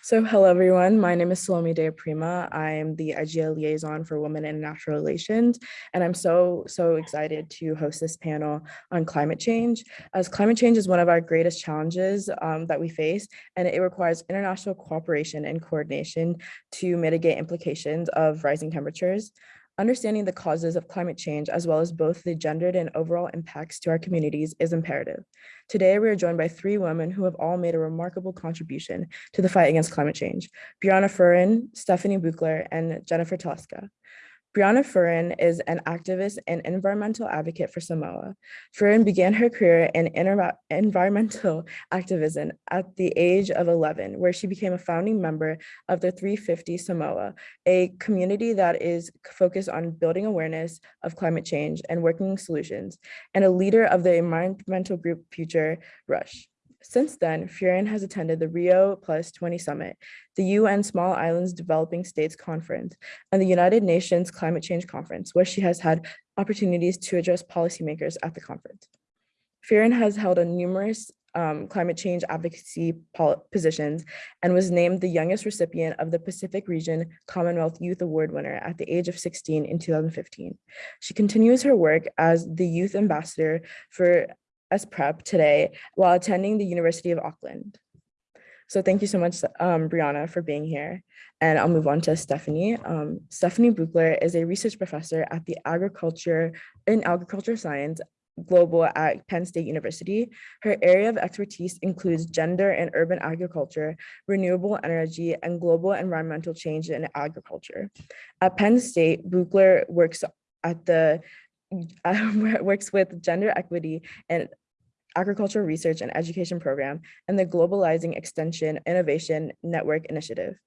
So hello everyone, my name is Salome De Prima. I'm the IGL liaison for Women in Natural Relations, and I'm so, so excited to host this panel on climate change, as climate change is one of our greatest challenges um, that we face, and it requires international cooperation and coordination to mitigate implications of rising temperatures. Understanding the causes of climate change, as well as both the gendered and overall impacts to our communities is imperative. Today, we are joined by three women who have all made a remarkable contribution to the fight against climate change, Brianna Fruean, Stephanie Buechler, and Jennifer Telesca. Brianna Fruean is an activist and environmental advocate for Samoa. Fruean began her career in environmental activism at the age of 11, where she became a founding member of the 350 Samoa, a community that is focused on building awareness of climate change and working solutions, and a leader of the environmental group Future Rush. Since then, Fruean has attended the Rio Plus 20 Summit, the UN Small Islands Developing States Conference, and the United Nations Climate Change Conference, where she has had opportunities to address policymakers at the conference. Fruean has held a numerous um, climate change advocacy positions and was named the youngest recipient of the Pacific Region Commonwealth Youth Award winner at the age of 16 in 2015. She continues her work as the youth ambassador for SPREP today while attending the University of Auckland. So thank you so much, um, Brianna, for being here. And I'll move on to Stephanie. Um, Stephanie Buechler is a research professor at the agriculture in agriculture science global at Penn State University. Her area of expertise includes gender and urban agriculture, renewable energy, and global environmental change in agriculture. At Penn State, Buechler works at the works with gender equity and agricultural research and education program and the Globalizing Extension Innovation Network Initiative.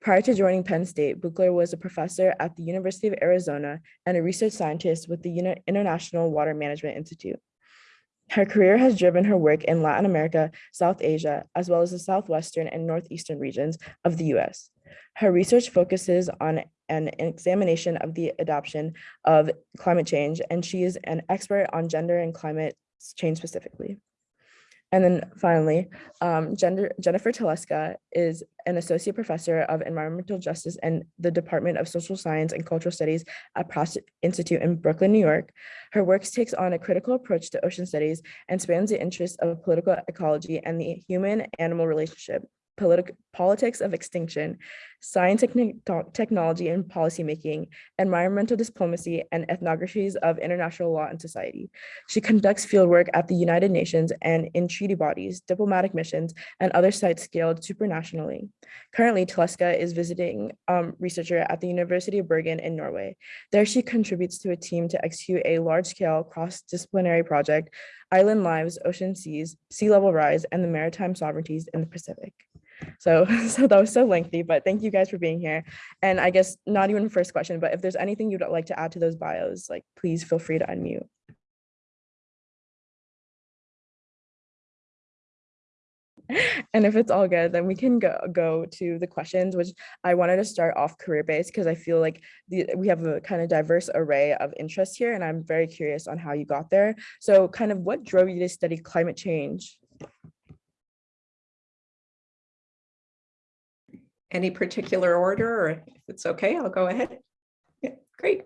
Prior to joining Penn State, Buechler was a professor at the University of Arizona and a research scientist with the International Water Management Institute. Her career has driven her work in Latin America, South Asia, as well as the Southwestern and Northeastern regions of the US. Her research focuses on an examination of the adoption of climate change, and she is an expert on gender and climate change specifically. And then finally, um, gender, Jennifer Telesca is an associate professor of environmental justice and the Department of Social Science and Cultural Studies at Pratt Institute in Brooklyn, New York. Her work takes on a critical approach to ocean studies and spans the interests of political ecology and the human-animal relationship politics of extinction, science, technology and policymaking, environmental diplomacy, and ethnographies of international law and society. She conducts fieldwork at the United Nations and in treaty bodies, diplomatic missions, and other sites scaled supranationally. Currently, Telesca is visiting um, researcher at the University of Bergen in Norway. There she contributes to a team to execute a large-scale cross-disciplinary project, Island Lives, Ocean Seas, Sea Level Rise, and the Maritime Sovereignties in the Pacific. So, so that was so lengthy, but thank you guys for being here. And I guess not even first question, but if there's anything you'd like to add to those bios, like please feel free to unmute. and if it's all good, then we can go, go to the questions, which I wanted to start off career-based because I feel like the, we have a kind of diverse array of interests here, and I'm very curious on how you got there. So kind of what drove you to study climate change? Any particular order or if it's okay, I'll go ahead. Yeah, great.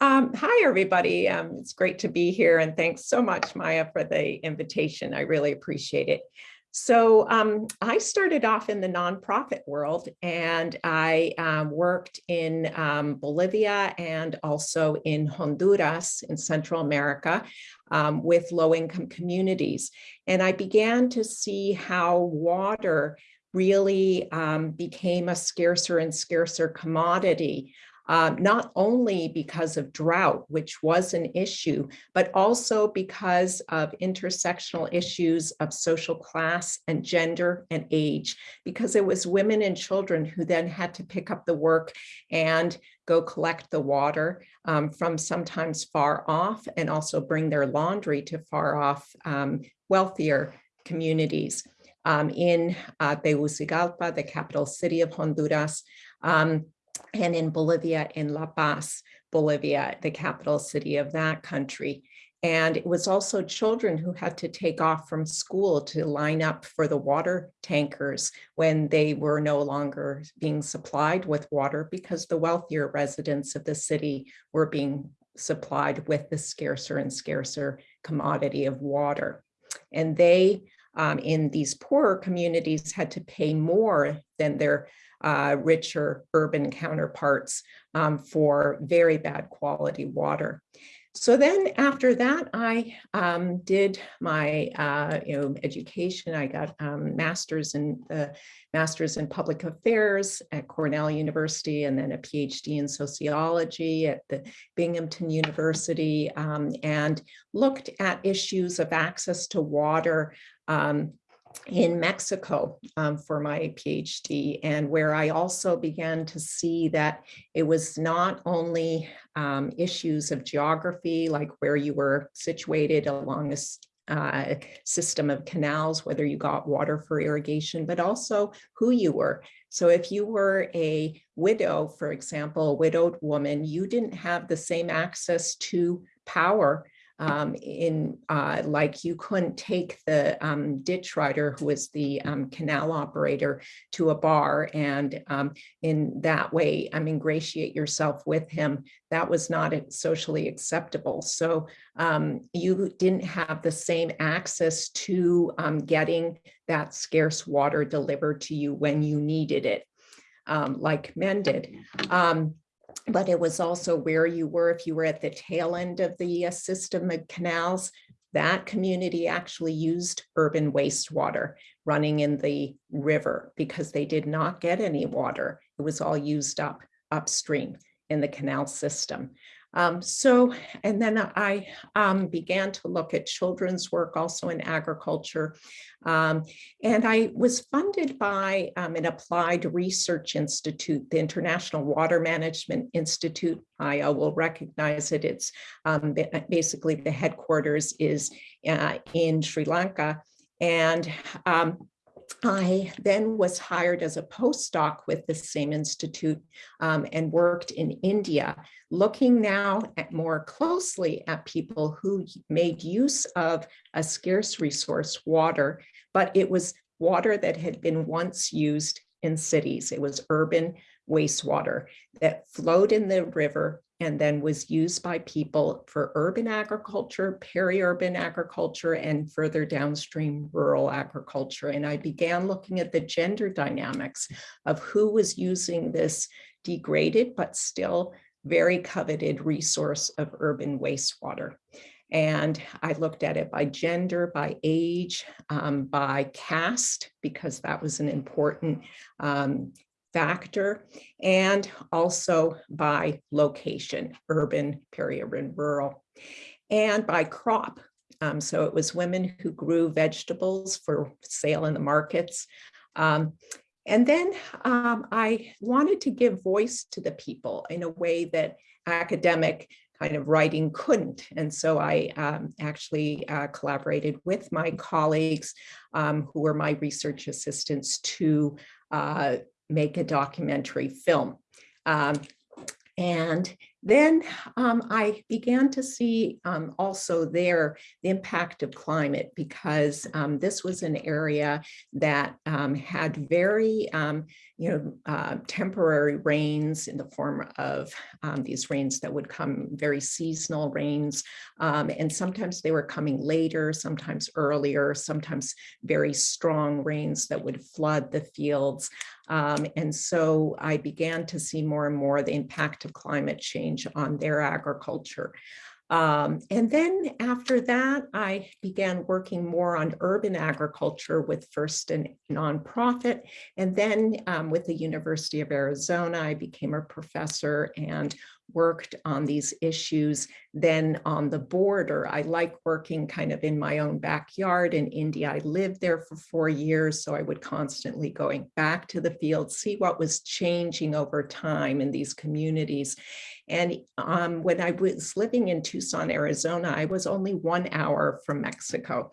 Um, hi, everybody. Um, it's great to be here and thanks so much, Maya, for the invitation. I really appreciate it. So um, I started off in the nonprofit world and I um, worked in um, Bolivia and also in Honduras in Central America um, with low-income communities. And I began to see how water really um, became a scarcer and scarcer commodity, um, not only because of drought, which was an issue, but also because of intersectional issues of social class and gender and age, because it was women and children who then had to pick up the work and go collect the water um, from sometimes far off and also bring their laundry to far off um, wealthier communities um, in uh, Tegucigalpa, the capital city of Honduras, um, and in Bolivia, in La Paz, Bolivia, the capital city of that country. And it was also children who had to take off from school to line up for the water tankers when they were no longer being supplied with water because the wealthier residents of the city were being supplied with the scarcer and scarcer commodity of water. And they, um, in these poorer communities, had to pay more than their uh, richer urban counterparts um, for very bad quality water. So then after that, I um, did my uh, you know education. I got um, master's in master's in public affairs at Cornell University, and then a PhD in sociology at the Binghamton University, um, and looked at issues of access to water um, in Mexico um, for my PhD and where I also began to see that it was not only um, issues of geography, like where you were situated along a uh, system of canals, whether you got water for irrigation, but also who you were. So if you were a widow, for example, a widowed woman, you didn't have the same access to power um, in uh, like you couldn't take the um, ditch rider who was the um, canal operator to a bar and um, in that way um, ingratiate yourself with him. That was not socially acceptable. So um, you didn't have the same access to getting that scarce water delivered to you when you needed it, like men did. But it was also where you were if you were at the tail end of the uh, system of canals. That community actually used urban wastewater running in the river because they did not get any water. It was all used up upstream in the canal system um, so, and then I um, began to look at children's work also in agriculture. Um, and I was funded by um, an applied research institute, the International Water Management Institute. I will recognize it. It's um, basically the headquarters is uh, in Sri Lanka. And um, I then was hired as a postdoc with the same institute um, and worked in India, looking now at more closely at people who made use of a scarce resource, water, but it was water that had been once used in cities. It was urban wastewater that flowed in the river and then was used by people for urban agriculture, peri-urban agriculture, and further downstream rural agriculture. And I began looking at the gender dynamics of who was using this degraded, but still very coveted resource of urban wastewater. And I looked at it by gender, by age, um, by caste, because that was an important um, factor and also by location, urban, peri-urban, rural, and by crop. Um, so it was women who grew vegetables for sale in the markets. Um, and then um, I wanted to give voice to the people in a way that academic kind of writing couldn't. And so I um, actually uh, collaborated with my colleagues um, who were my research assistants to uh, make a documentary film. Um, and then um, I began to see um, also there the impact of climate because um, this was an area that um, had very, um, you know, uh, temporary rains in the form of um, these rains that would come very seasonal rains. and sometimes they were coming later, sometimes earlier, sometimes very strong rains that would flood the fields. And so I began to see more and more the impact of climate change change on their agriculture. Um, and then after that, I began working more on urban agriculture with first a nonprofit, and then um, with the University of Arizona, I became a professor and worked on these issues. Then on the border, I like working kind of in my own backyard in India. I lived there for four years, so I would constantly going back to the field, see what was changing over time in these communities. And um, when I was living in Tucson, Arizona, I was only one hour from Mexico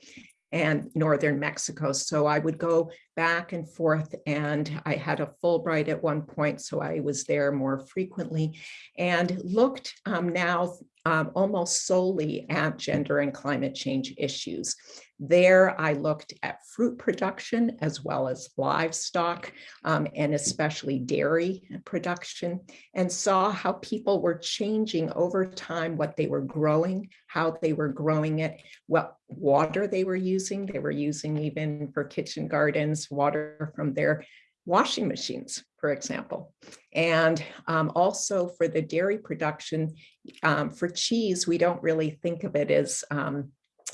and northern Mexico. So I would go back and forth and I had a Fulbright at one point, so I was there more frequently and looked um, now um, almost solely at gender and climate change issues. There, I looked at fruit production as well as livestock um, and especially dairy production and saw how people were changing over time what they were growing, how they were growing it, what water they were using. They were using even for kitchen gardens, water from their washing machines, for example. And um, also for the dairy production, um, for cheese, we don't really think of it as um,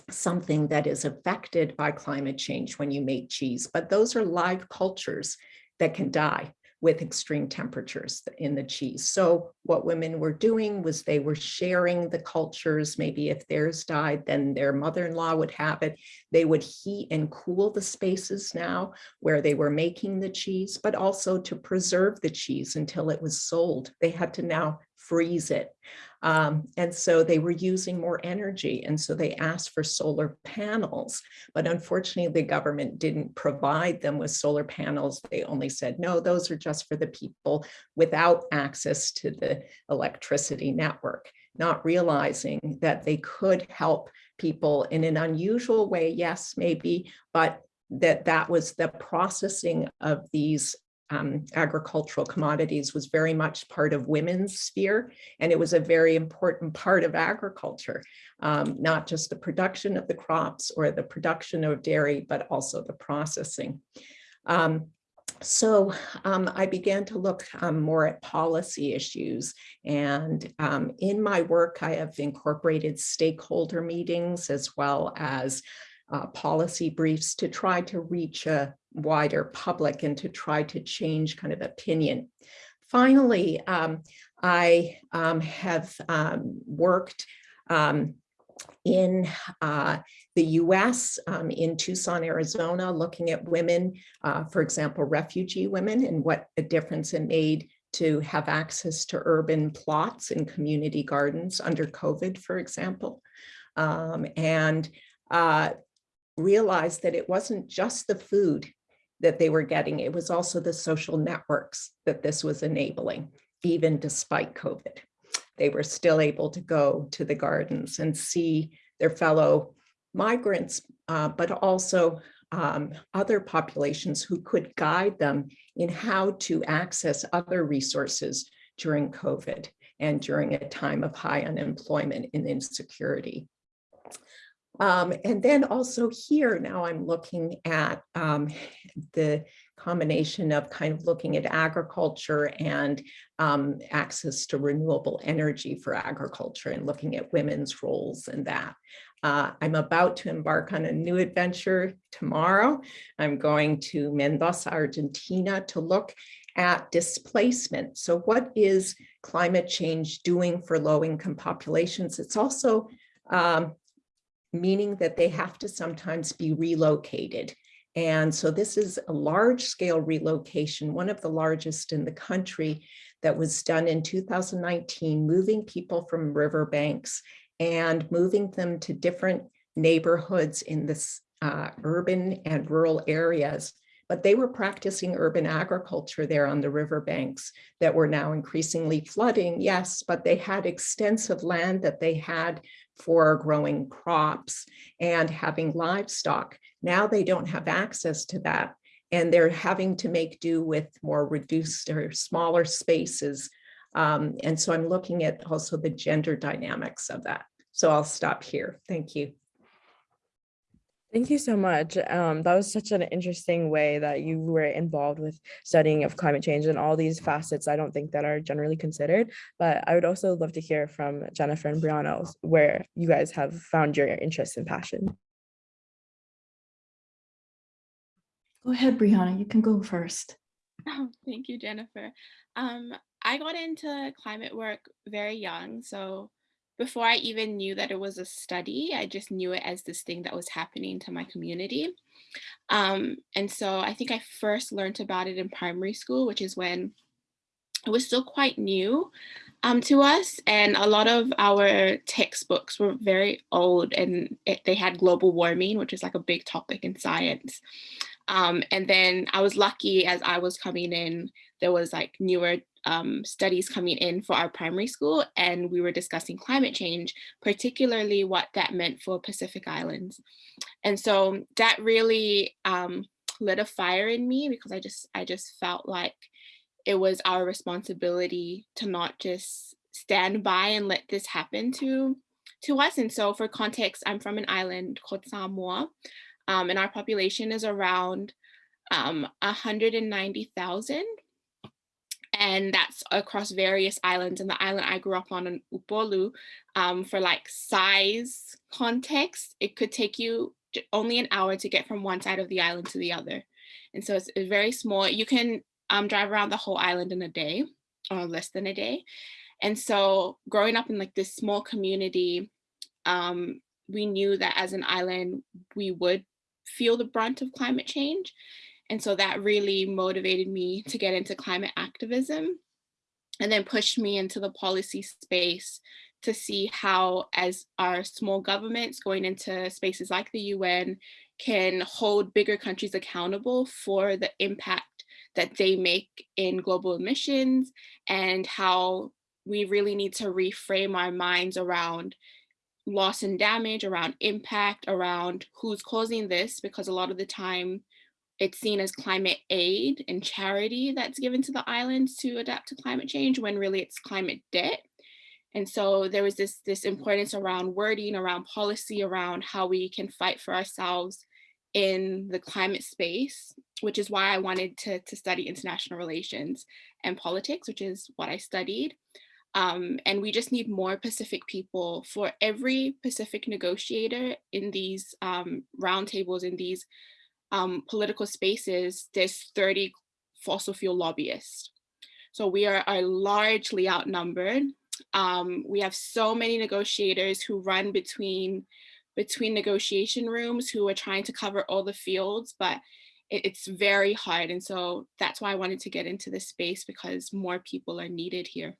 something that is affected by climate change when you make cheese, but those are live cultures that can die with extreme temperatures in the cheese. So what women were doing was they were sharing the cultures. Maybe if theirs died, then their mother-in-law would have it. They would heat and cool the spaces now where they were making the cheese, but also to preserve the cheese until it was sold. They had to now freeze it. Um, and so they were using more energy. And so they asked for solar panels, but unfortunately the government didn't provide them with solar panels. They only said, no, those are just for the people without access to the electricity network, not realizing that they could help people in an unusual way. Yes, maybe, but that that was the processing of these um, agricultural commodities was very much part of women's sphere, and it was a very important part of agriculture, um, not just the production of the crops or the production of dairy, but also the processing. Um, so um, I began to look um, more at policy issues and um, in my work I have incorporated stakeholder meetings as well as uh, policy briefs to try to reach a wider public and to try to change kind of opinion. Finally, um, I um, have um, worked um, in uh, the US, um, in Tucson, Arizona, looking at women, uh, for example, refugee women and what a difference it made to have access to urban plots and community gardens under COVID, for example. Um, and uh, realized that it wasn't just the food that they were getting, it was also the social networks that this was enabling, even despite COVID. They were still able to go to the gardens and see their fellow migrants, uh, but also um, other populations who could guide them in how to access other resources during COVID and during a time of high unemployment and insecurity. Um, and then also here, now I'm looking at um, the combination of kind of looking at agriculture and um, access to renewable energy for agriculture and looking at women's roles in that. Uh, I'm about to embark on a new adventure tomorrow. I'm going to Mendoza, Argentina to look at displacement. So what is climate change doing for low income populations? It's also um, meaning that they have to sometimes be relocated. And so this is a large scale relocation, one of the largest in the country that was done in 2019, moving people from riverbanks and moving them to different neighborhoods in this uh, urban and rural areas. But they were practicing urban agriculture there on the riverbanks that were now increasingly flooding, yes, but they had extensive land that they had for growing crops and having livestock. Now they don't have access to that and they're having to make do with more reduced or smaller spaces. Um, and so I'm looking at also the gender dynamics of that. So I'll stop here. Thank you. Thank you so much. Um, that was such an interesting way that you were involved with studying of climate change and all these facets I don't think that are generally considered. But I would also love to hear from Jennifer and Brianna where you guys have found your interest and passion. Go ahead, Brianna, you can go first. Oh, thank you, Jennifer. Um, I got into climate work very young, so before I even knew that it was a study, I just knew it as this thing that was happening to my community. Um, and so I think I first learned about it in primary school, which is when it was still quite new um, to us. And a lot of our textbooks were very old and it, they had global warming, which is like a big topic in science. Um, and then I was lucky as I was coming in, there was like newer um, studies coming in for our primary school and we were discussing climate change, particularly what that meant for Pacific Islands. And so that really um, lit a fire in me because I just, I just felt like it was our responsibility to not just stand by and let this happen to, to us. And so for context, I'm from an island called Samoa um, and our population is around um, 190,000 and that's across various islands. And the island I grew up on in Upolu, um, for like size context, it could take you only an hour to get from one side of the island to the other. And so it's, it's very small. You can um, drive around the whole island in a day or less than a day. And so growing up in like this small community, um, we knew that as an island, we would feel the brunt of climate change. And so that really motivated me to get into climate activism and then pushed me into the policy space to see how as our small governments going into spaces like the UN can hold bigger countries accountable for the impact that they make in global emissions and how we really need to reframe our minds around loss and damage, around impact, around who's causing this, because a lot of the time it's seen as climate aid and charity that's given to the islands to adapt to climate change when really it's climate debt. And so there was this, this importance around wording, around policy, around how we can fight for ourselves in the climate space, which is why I wanted to, to study international relations and politics, which is what I studied. Um, and we just need more Pacific people for every Pacific negotiator in these um, roundtables, in these um, political spaces, there's 30 fossil fuel lobbyists. So we are, are largely outnumbered. Um, we have so many negotiators who run between, between negotiation rooms who are trying to cover all the fields, but it, it's very hard. And so that's why I wanted to get into this space because more people are needed here.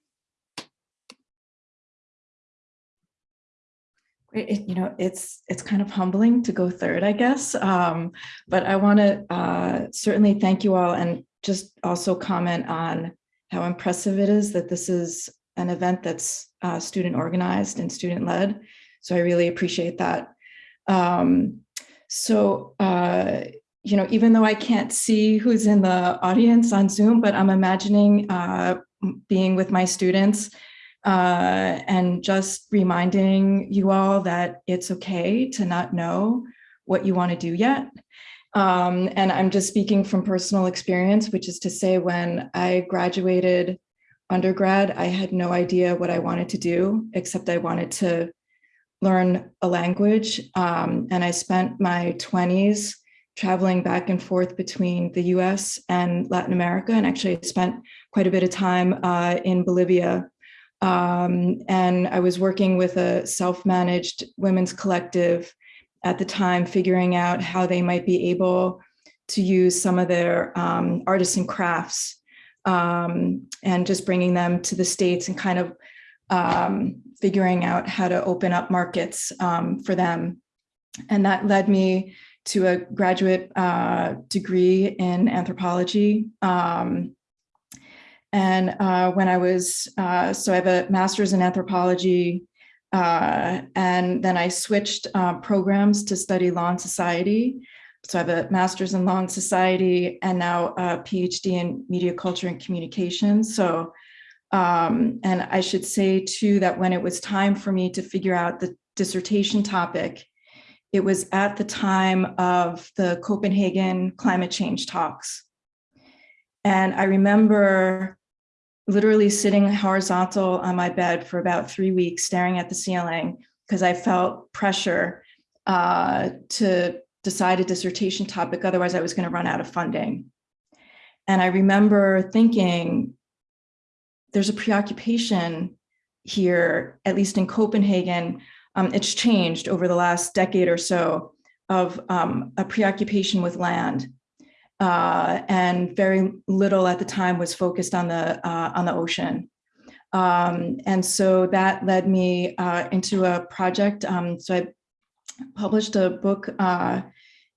It, you know, it's it's kind of humbling to go third, I guess. Um, but I want to uh, certainly thank you all and just also comment on how impressive it is that this is an event that's uh, student organized and student led. So I really appreciate that. Um, so, uh, you know, even though I can't see who's in the audience on Zoom, but I'm imagining uh, being with my students uh, and just reminding you all that it's okay to not know what you want to do yet. Um, and I'm just speaking from personal experience, which is to say when I graduated undergrad, I had no idea what I wanted to do, except I wanted to learn a language. Um, and I spent my 20s traveling back and forth between the US and Latin America. And actually spent quite a bit of time uh, in Bolivia um, and I was working with a self-managed women's collective at the time, figuring out how they might be able to use some of their um, artists and crafts um, and just bringing them to the States and kind of um, figuring out how to open up markets um, for them. And that led me to a graduate uh, degree in anthropology. Um, and uh, when I was, uh, so I have a master's in anthropology, uh, and then I switched uh, programs to study law and society. So I have a master's in law and society and now a PhD in media culture and communications. So, um, and I should say too, that when it was time for me to figure out the dissertation topic, it was at the time of the Copenhagen climate change talks. And I remember literally sitting horizontal on my bed for about three weeks, staring at the ceiling because I felt pressure uh, to decide a dissertation topic. Otherwise, I was going to run out of funding. And I remember thinking, there's a preoccupation here, at least in Copenhagen. Um, it's changed over the last decade or so of um, a preoccupation with land uh, and very little at the time was focused on the uh, on the ocean. Um, and so that led me uh, into a project. Um, so I published a book uh,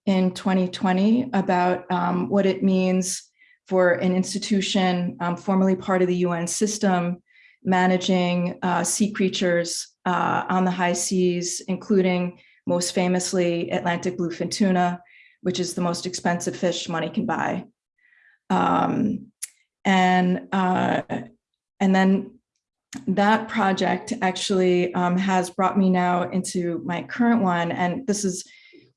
in 2020 about um, what it means for an institution um, formerly part of the UN system managing uh, sea creatures uh, on the high seas, including most famously Atlantic bluefin tuna, which is the most expensive fish money can buy. Um, and, uh, and then that project actually um, has brought me now into my current one. And this is,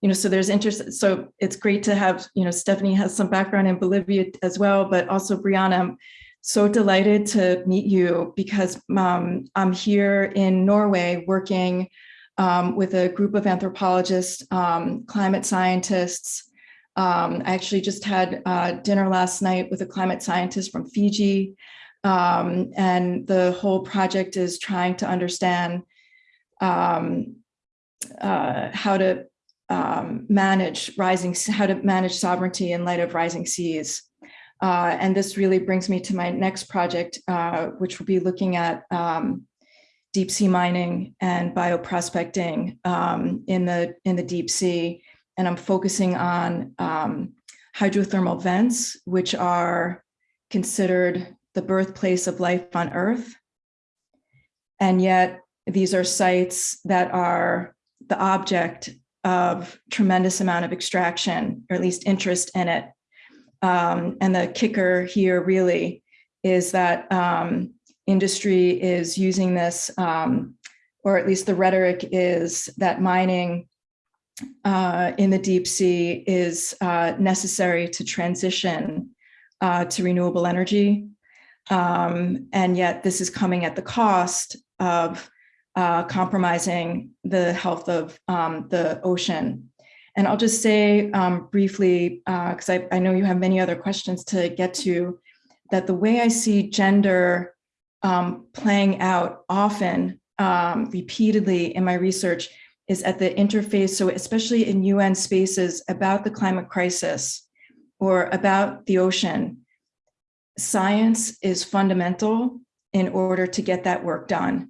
you know, so there's interest. So it's great to have, you know, Stephanie has some background in Bolivia as well, but also Brianna, I'm so delighted to meet you because um, I'm here in Norway working um, with a group of anthropologists, um, climate scientists. Um, I actually just had uh, dinner last night with a climate scientist from Fiji. Um, and the whole project is trying to understand um, uh, how to um, manage rising, how to manage sovereignty in light of rising seas. Uh, and this really brings me to my next project, uh, which will be looking at um, deep sea mining and bioprospecting um, in the in the deep sea. And I'm focusing on um, hydrothermal vents, which are considered the birthplace of life on Earth. And yet these are sites that are the object of tremendous amount of extraction, or at least interest in it. Um, and the kicker here really is that um, industry is using this, um, or at least the rhetoric is that mining uh, in the deep sea is uh, necessary to transition uh, to renewable energy. Um, and yet this is coming at the cost of uh, compromising the health of um, the ocean. And I'll just say um, briefly, because I, I know you have many other questions to get to, that the way I see gender um, playing out often, um, repeatedly in my research is at the interface, so especially in UN spaces about the climate crisis or about the ocean, science is fundamental in order to get that work done.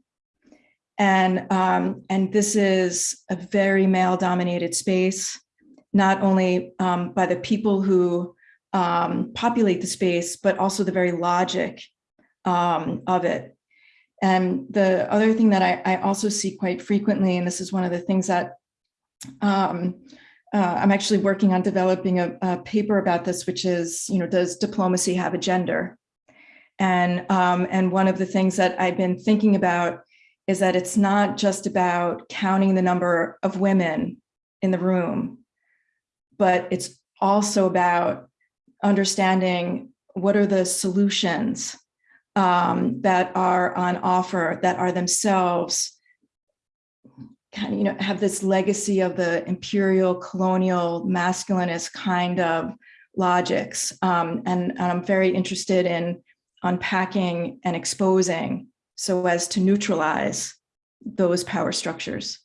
And, um, and this is a very male dominated space, not only um, by the people who um, populate the space, but also the very logic um, of it. And the other thing that I, I, also see quite frequently, and this is one of the things that um, uh, I'm actually working on developing a, a, paper about this, which is, you know, does diplomacy have a gender? And, um, and one of the things that I've been thinking about is that it's not just about counting the number of women in the room, but it's also about understanding what are the solutions um, that are on offer that are themselves kind of, you know, have this legacy of the imperial colonial masculinist kind of logics. Um, and, and I'm very interested in unpacking and exposing so as to neutralize those power structures.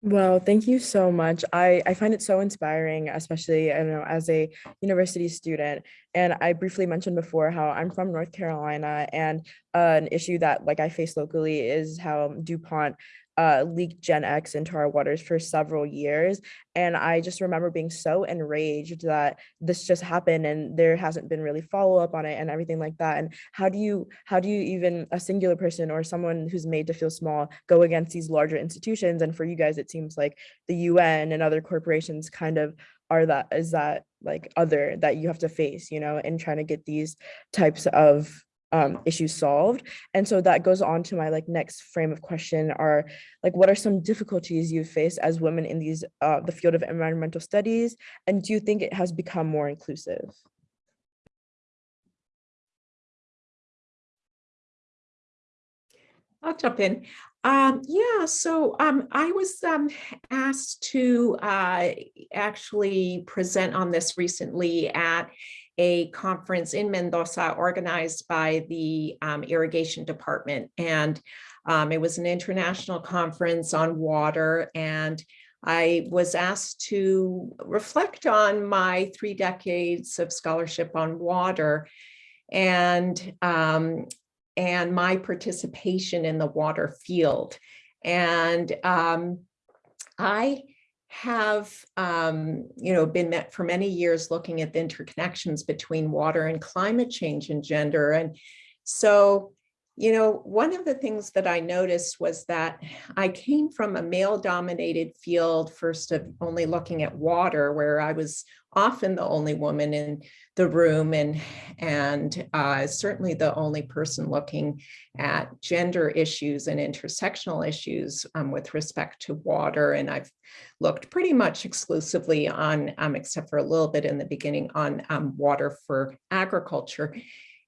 Well, thank you so much. I, I find it so inspiring, especially I don't know as a university student. And I briefly mentioned before how I'm from North Carolina and uh, an issue that like I face locally is how DuPont uh, leaked Gen X into our waters for several years. And I just remember being so enraged that this just happened and there hasn't been really follow up on it and everything like that. And how do you, how do you even a singular person or someone who's made to feel small go against these larger institutions? And for you guys, it seems like the UN and other corporations kind of are that, is that like other that you have to face, you know, in trying to get these types of um, issues solved. And so that goes on to my like next frame of question are like, what are some difficulties you face as women in these, uh, the field of environmental studies? And do you think it has become more inclusive? I'll jump in. Um, yeah, so um, I was um, asked to uh, actually present on this recently at a conference in Mendoza organized by the um, irrigation department. And um, it was an international conference on water. And I was asked to reflect on my three decades of scholarship on water and, um, and my participation in the water field. And um, I have, um, you know, been met for many years looking at the interconnections between water and climate change and gender. And so, you know, one of the things that I noticed was that I came from a male dominated field, first of only looking at water, where I was often the only woman in the room and, and uh, certainly the only person looking at gender issues and intersectional issues um, with respect to water. And I've looked pretty much exclusively on, um, except for a little bit in the beginning, on um, water for agriculture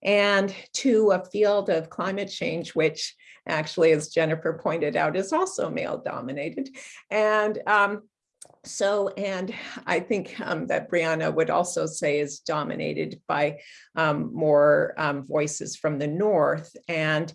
and to a field of climate change, which actually, as Jennifer pointed out, is also male dominated. And um, so, and I think um, that Brianna would also say is dominated by um, more um, voices from the North. And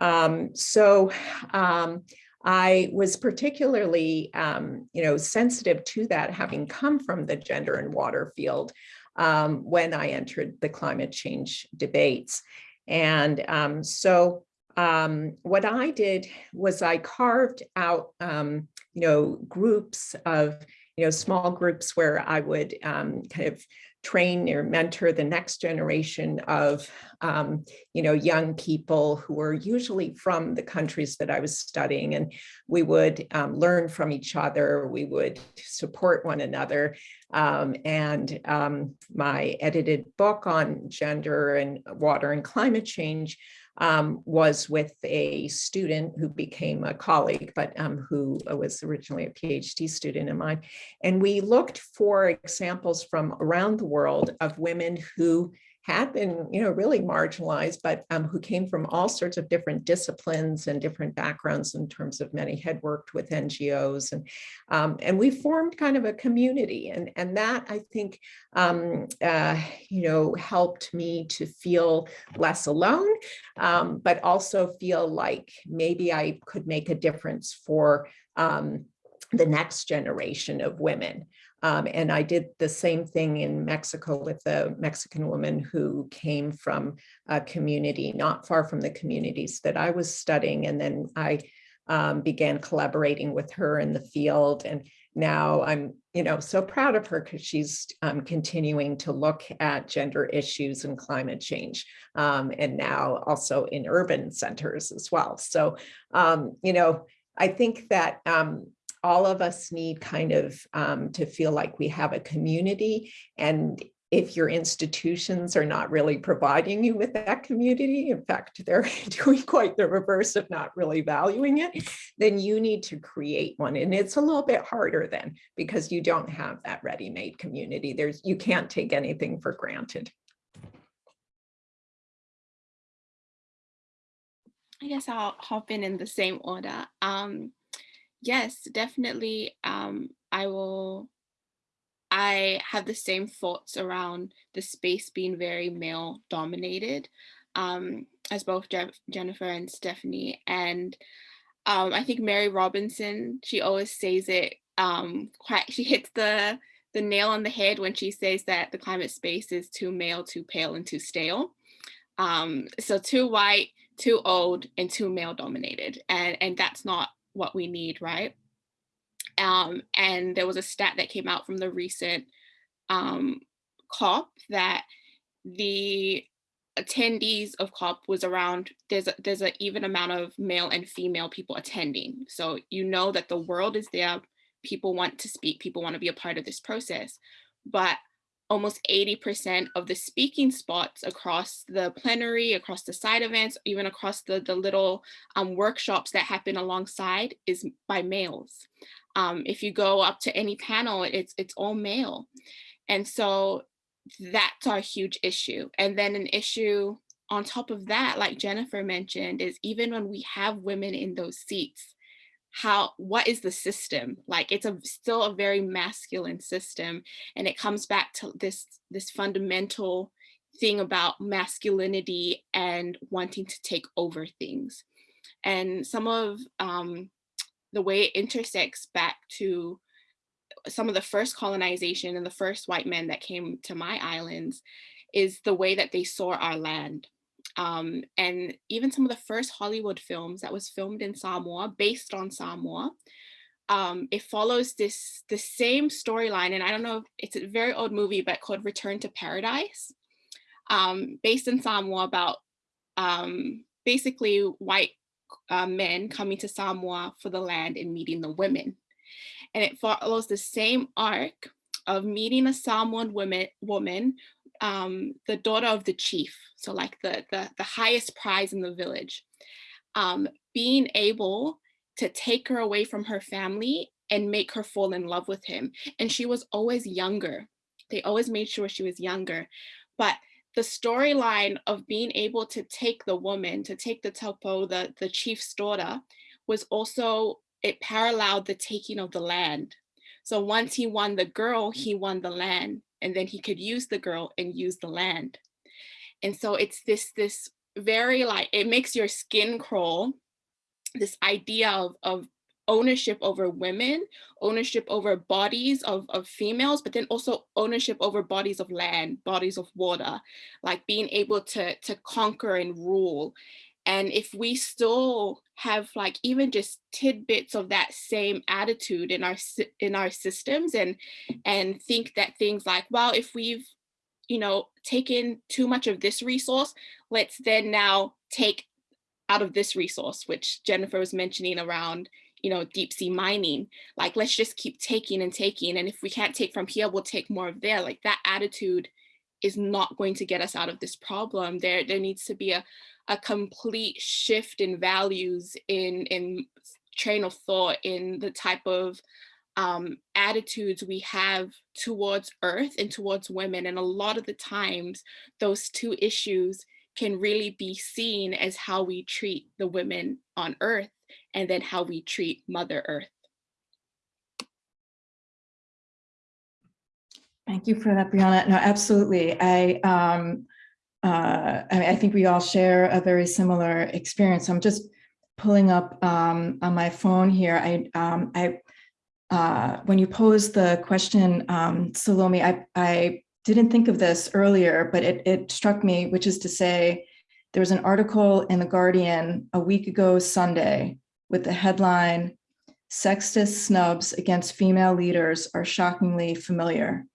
um, so um, I was particularly, you know, sensitive to that having come from the gender and water field um, when I entered the climate change debates. And um, so um, what I did was I carved out, um, you know, groups of, you know, small groups where I would um, kind of train or mentor the next generation of, um, you know, young people who were usually from the countries that I was studying. And we would um, learn from each other. We would support one another. Um, and um, my edited book on gender and water and climate change um, was with a student who became a colleague, but um, who was originally a PhD student of mine. And we looked for examples from around the world of women who had been, you know, really marginalized, but um, who came from all sorts of different disciplines and different backgrounds in terms of many had worked with NGOs. And, um, and we formed kind of a community. And, and that, I think, um, uh, you know, helped me to feel less alone, um, but also feel like maybe I could make a difference for um, the next generation of women. Um, and I did the same thing in Mexico with a Mexican woman who came from a community not far from the communities that I was studying. And then I um, began collaborating with her in the field. And now I'm, you know, so proud of her because she's um, continuing to look at gender issues and climate change. Um, and now also in urban centers as well. So, um, you know, I think that um, all of us need kind of um, to feel like we have a community and if your institutions are not really providing you with that community, in fact, they're doing quite the reverse of not really valuing it, then you need to create one. And it's a little bit harder then because you don't have that ready-made community. There's You can't take anything for granted. I guess I'll hop in in the same order. Um, yes, definitely. Um, I will. I have the same thoughts around the space being very male dominated, um, as both Je Jennifer and Stephanie. And um, I think Mary Robinson, she always says it um, quite, she hits the, the nail on the head when she says that the climate space is too male, too pale, and too stale. Um, so too white, too old, and too male dominated. And, and that's not what we need, right? Um, and there was a stat that came out from the recent um, COP that the attendees of COP was around, there's a, there's an even amount of male and female people attending. So you know that the world is there, people want to speak, people want to be a part of this process. But almost 80% of the speaking spots across the plenary, across the side events, even across the, the little um, workshops that happen alongside is by males. Um, if you go up to any panel, it's, it's all male. And so that's our huge issue. And then an issue on top of that, like Jennifer mentioned, is even when we have women in those seats, how what is the system? Like it's a still a very masculine system and it comes back to this this fundamental thing about masculinity and wanting to take over things. And some of um, the way it intersects back to some of the first colonization and the first white men that came to my islands is the way that they saw our land um, and even some of the first Hollywood films that was filmed in Samoa, based on Samoa, um, it follows this the same storyline, and I don't know if it's a very old movie, but called Return to Paradise, um, based in Samoa about um, basically white uh, men coming to Samoa for the land and meeting the women. And it follows the same arc of meeting a Samoan woman, woman um, the daughter of the chief, so like the, the, the highest prize in the village, um, being able to take her away from her family and make her fall in love with him. And she was always younger. They always made sure she was younger. But the storyline of being able to take the woman, to take the topo, the, the chief's daughter, was also, it paralleled the taking of the land. So once he won the girl, he won the land, and then he could use the girl and use the land. And so it's this, this very like, it makes your skin crawl, this idea of, of ownership over women, ownership over bodies of, of females, but then also ownership over bodies of land, bodies of water, like being able to, to conquer and rule. And if we still have like even just tidbits of that same attitude in our in our systems and and think that things like, well, if we've you know taken too much of this resource, let's then now take out of this resource, which Jennifer was mentioning around you know, deep sea mining, like let's just keep taking and taking. And if we can't take from here, we'll take more of there. Like that attitude is not going to get us out of this problem. There, there needs to be a, a complete shift in values, in, in train of thought, in the type of um, attitudes we have towards earth and towards women. And a lot of the times those two issues can really be seen as how we treat the women on earth and then how we treat Mother Earth. Thank you for that, Brianna. No, absolutely. I, um, uh, I, I think we all share a very similar experience. I'm just pulling up um, on my phone here. I, um, I, uh, when you posed the question, um, Salome, I, I didn't think of this earlier, but it, it struck me, which is to say, there was an article in The Guardian a week ago Sunday with the headline, Sexist Snubs Against Female Leaders Are Shockingly Familiar.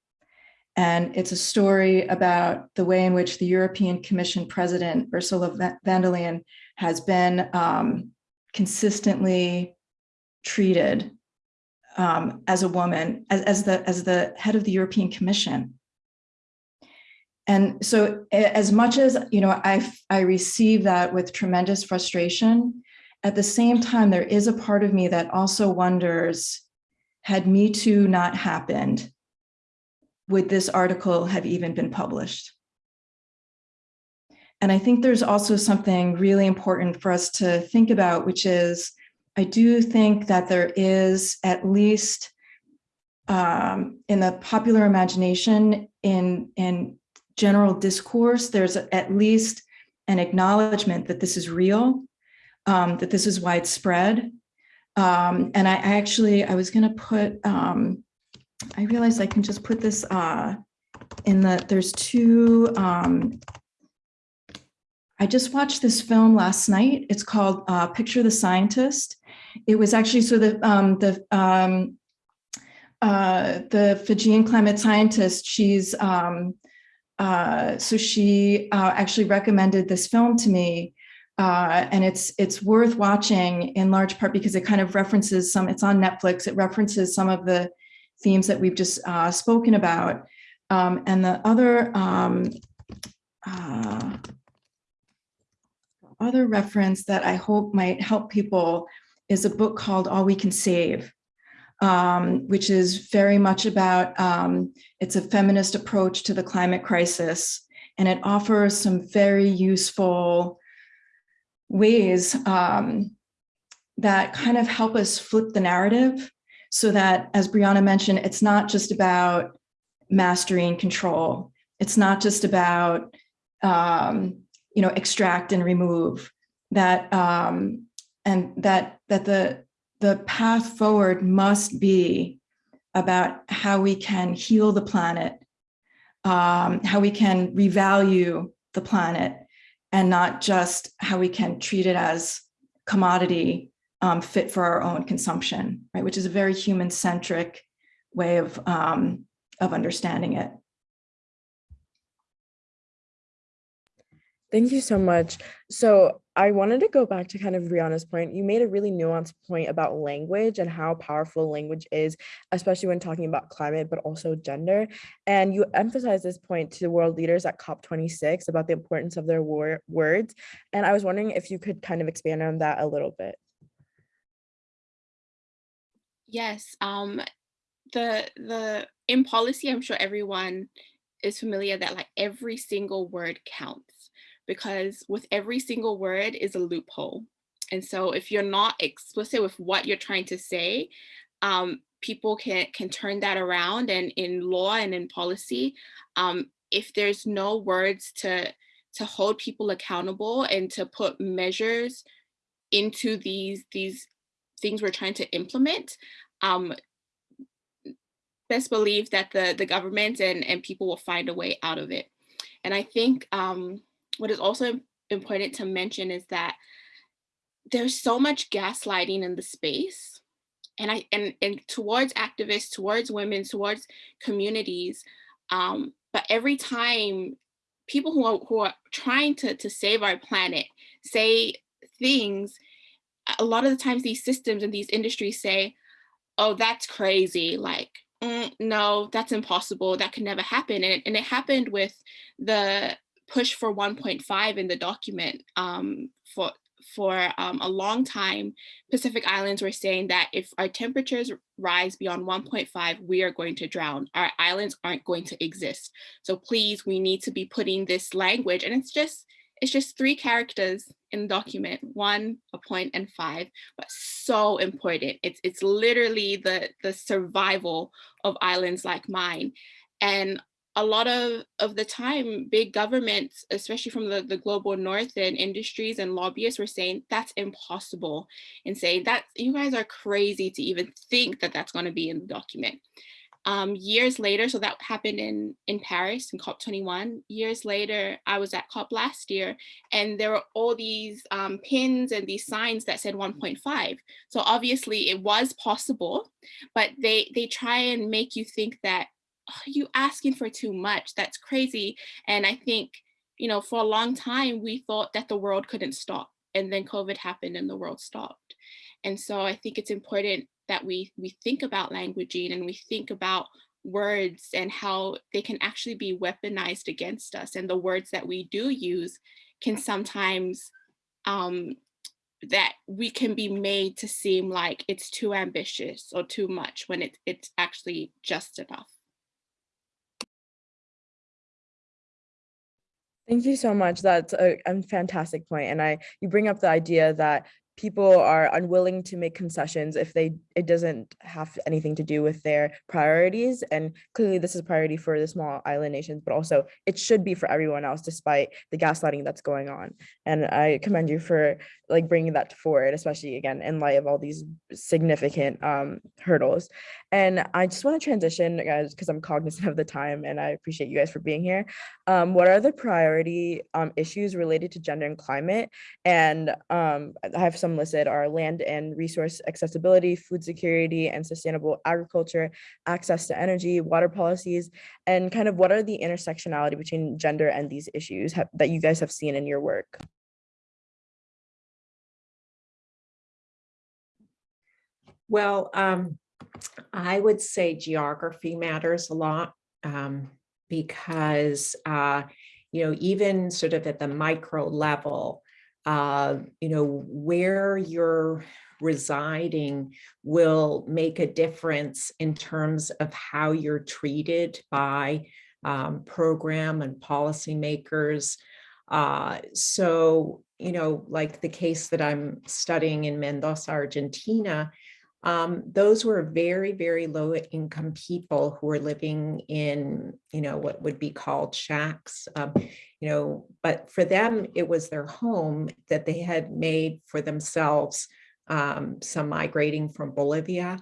And it's a story about the way in which the European Commission President, Ursula von der Leyen, has been um, consistently treated um, as a woman, as, as, the, as the head of the European Commission. And so as much as, you know, I, I receive that with tremendous frustration, at the same time, there is a part of me that also wonders, had Me Too not happened, would this article have even been published? And I think there's also something really important for us to think about, which is, I do think that there is at least um, in the popular imagination, in, in general discourse, there's at least an acknowledgement that this is real, um, that this is widespread. Um, and I, actually, I was gonna put, um, I realized I can just put this uh, in the, there's two, um, I just watched this film last night. It's called uh, Picture the Scientist. It was actually, so the, um, the, um, uh, the Fijian climate scientist, she's, um, uh, so she uh, actually recommended this film to me uh, and it's it's worth watching in large part because it kind of references some, it's on Netflix, it references some of the themes that we've just uh, spoken about. Um, and the other um, uh, other reference that I hope might help people is a book called All We Can Save, um, which is very much about, um, it's a feminist approach to the climate crisis, and it offers some very useful ways um, that kind of help us flip the narrative so that, as Brianna mentioned, it's not just about mastery and control. It's not just about, um, you know, extract and remove that, um, and that, that the, the path forward must be about how we can heal the planet, um, how we can revalue the planet, and not just how we can treat it as commodity um, fit for our own consumption, right? Which is a very human-centric way of, um, of understanding it. Thank you so much. So I wanted to go back to kind of Brianna's point. You made a really nuanced point about language and how powerful language is, especially when talking about climate, but also gender. And you emphasized this point to the world leaders at COP26 about the importance of their wor words. And I was wondering if you could kind of expand on that a little bit. Yes, um, the the in policy, I'm sure everyone is familiar that like every single word counts because with every single word is a loophole. And so if you're not explicit with what you're trying to say, um, people can can turn that around and in law and in policy, um, if there's no words to to hold people accountable and to put measures into these these things we're trying to implement, um, best believe that the, the government and, and people will find a way out of it. And I think um, what is also important to mention is that there's so much gaslighting in the space and I and, and towards activists, towards women, towards communities. Um, but every time people who are, who are trying to, to save our planet say things, a lot of the times these systems and these industries say, oh, that's crazy. Like, mm, no, that's impossible. That could never happen. And, and it happened with the push for 1.5 in the document um, for for um, a long time, Pacific Islands were saying that if our temperatures rise beyond 1.5, we are going to drown. Our islands aren't going to exist. So please, we need to be putting this language, and it's just it's just three characters in the document, one, a point, and five, but so important. It's, it's literally the, the survival of islands like mine. And a lot of, of the time, big governments, especially from the, the global north and industries and lobbyists were saying that's impossible and saying that you guys are crazy to even think that that's gonna be in the document. Um, years later, so that happened in, in Paris in COP21. Years later, I was at COP last year and there were all these um, pins and these signs that said 1.5. So obviously it was possible, but they, they try and make you think that oh, you asking for too much, that's crazy. And I think, you know, for a long time, we thought that the world couldn't stop and then COVID happened and the world stopped. And so I think it's important that we we think about languaging and we think about words and how they can actually be weaponized against us and the words that we do use can sometimes um, that we can be made to seem like it's too ambitious or too much when it, it's actually just enough. Thank you so much. That's a, a fantastic point. And I, you bring up the idea that people are unwilling to make concessions if they it doesn't have anything to do with their priorities and clearly this is a priority for the small island nations but also it should be for everyone else despite the gaslighting that's going on. And i commend you for like bringing that to forward especially again in light of all these significant um, hurdles. And i just want to transition guys because i'm cognizant of the time and i appreciate you guys for being here. Um, what are the priority um, issues related to gender and climate? And um, i have some listed are land and resource accessibility, food security and sustainable agriculture, access to energy, water policies, and kind of what are the intersectionality between gender and these issues that you guys have seen in your work? Well, um, I would say geography matters a lot um, because, uh, you know, even sort of at the micro level, uh, you know, where you're residing will make a difference in terms of how you're treated by um, program and policymakers. Uh, so, you know, like the case that I'm studying in Mendoza, Argentina, um, those were very, very low income people who were living in, you know, what would be called shacks, um, you know, but for them, it was their home that they had made for themselves, um, some migrating from Bolivia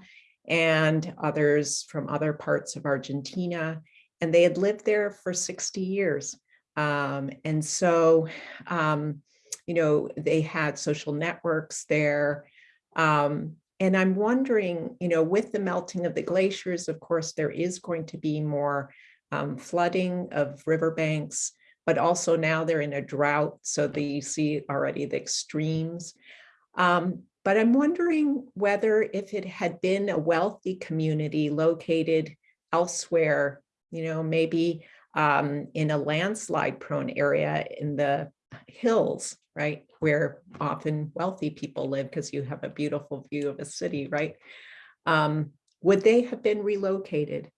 and others from other parts of Argentina. And they had lived there for 60 years. Um, and so, um, you know, they had social networks there Um, and I'm wondering, you know, with the melting of the glaciers, of course, there is going to be more um, flooding of riverbanks, but also now they're in a drought. So that you see already the extremes. Um, but I'm wondering whether if it had been a wealthy community located elsewhere, you know, maybe um, in a landslide prone area in the hills, right? Where often wealthy people live because you have a beautiful view of a city, right? Um, would they have been relocated?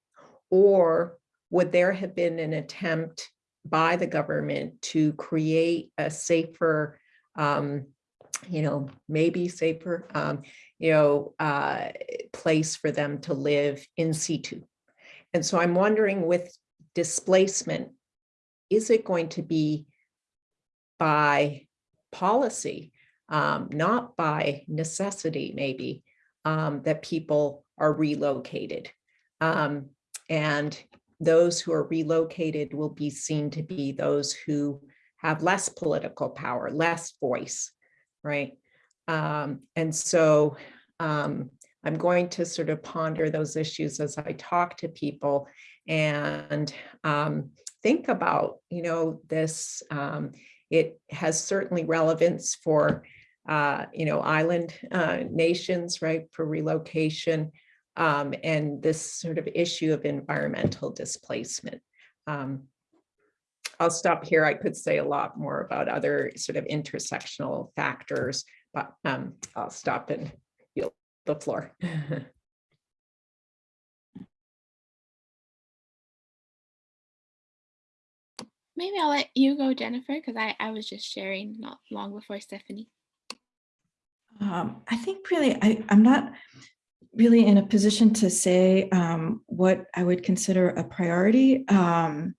Or would there have been an attempt by the government to create a safer, um, you know, maybe safer, um, you know, uh, place for them to live in situ? And so I'm wondering with displacement, is it going to be by policy, um, not by necessity, maybe, um, that people are relocated. Um, and those who are relocated will be seen to be those who have less political power, less voice, right? Um, and so um, I'm going to sort of ponder those issues as I talk to people and um, think about, you know, this, it has certainly relevance for, uh, you know, island uh, nations, right, for relocation um, and this sort of issue of environmental displacement. Um, I'll stop here. I could say a lot more about other sort of intersectional factors, but um, I'll stop and yield the floor. Maybe I'll let you go, Jennifer, because I, I was just sharing not long before Stephanie. Um, I think really, I, I'm not really in a position to say um, what I would consider a priority. Um,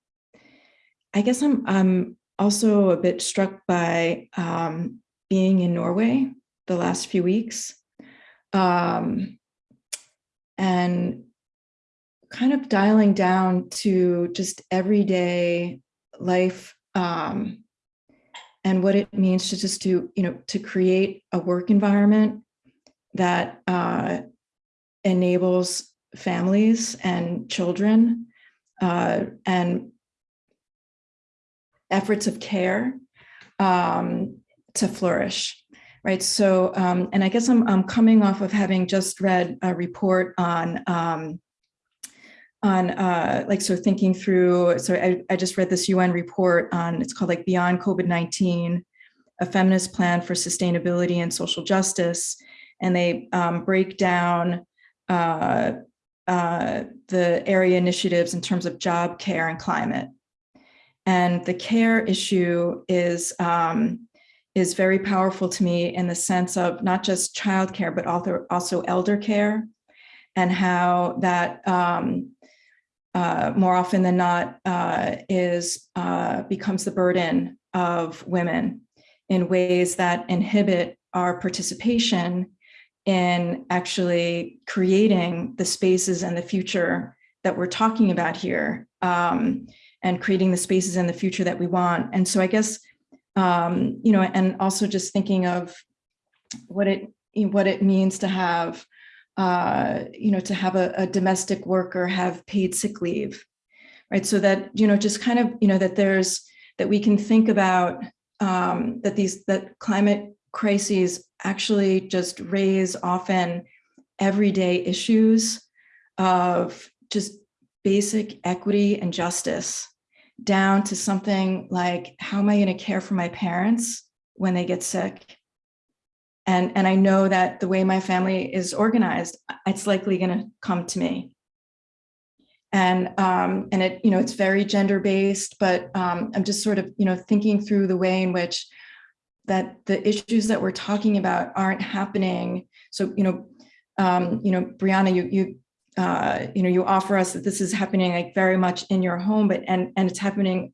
I guess I'm, I'm also a bit struck by um, being in Norway the last few weeks um, and kind of dialing down to just everyday life um, and what it means to just do, you know, to create a work environment that uh, enables families and children uh, and efforts of care um, to flourish, right? So, um, and I guess I'm, I'm coming off of having just read a report on um, on uh, like, so thinking through, so I, I just read this UN report on, it's called like Beyond COVID-19, a feminist plan for sustainability and social justice. And they um, break down uh, uh, the area initiatives in terms of job care and climate. And the care issue is, um, is very powerful to me in the sense of not just childcare, but also, also elder care and how that um, uh, more often than not uh, is uh, becomes the burden of women in ways that inhibit our participation in actually creating the spaces and the future that we're talking about here um, and creating the spaces and the future that we want. And so I guess, um, you know, and also just thinking of what it what it means to have uh, you know, to have a, a, domestic worker have paid sick leave, right? So that, you know, just kind of, you know, that there's, that we can think about um, that these, that climate crises actually just raise often everyday issues of just basic equity and justice down to something like, how am I gonna care for my parents when they get sick? And, and I know that the way my family is organized, it's likely going to come to me. And, um, and it, you know, it's very gender based, but um, I'm just sort of, you know, thinking through the way in which that the issues that we're talking about aren't happening. So, you know, um, you know, Brianna, you, you, uh, you know, you offer us that this is happening like very much in your home, but, and, and it's happening